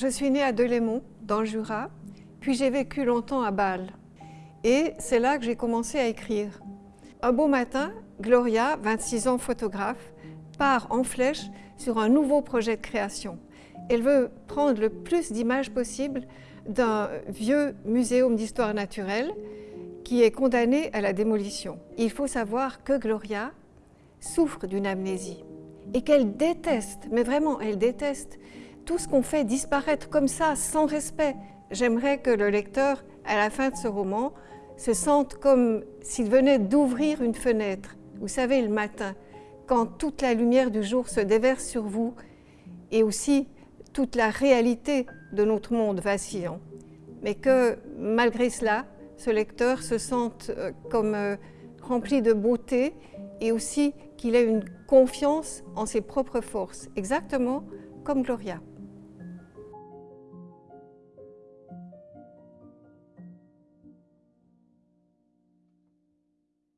Je suis née à Delémont, dans le Jura, puis j'ai vécu longtemps à Bâle. Et c'est là que j'ai commencé à écrire. Un beau matin, Gloria, 26 ans photographe, part en flèche sur un nouveau projet de création. Elle veut prendre le plus d'images possible d'un vieux muséum d'histoire naturelle qui est condamné à la démolition. Il faut savoir que Gloria souffre d'une amnésie et qu'elle déteste, mais vraiment elle déteste, tout ce qu'on fait disparaître comme ça, sans respect. J'aimerais que le lecteur, à la fin de ce roman, se sente comme s'il venait d'ouvrir une fenêtre. Vous savez, le matin, quand toute la lumière du jour se déverse sur vous et aussi toute la réalité de notre monde vacillant. Mais que malgré cela, ce lecteur se sente euh, comme euh, rempli de beauté et aussi qu'il ait une confiance en ses propres forces, exactement comme Gloria.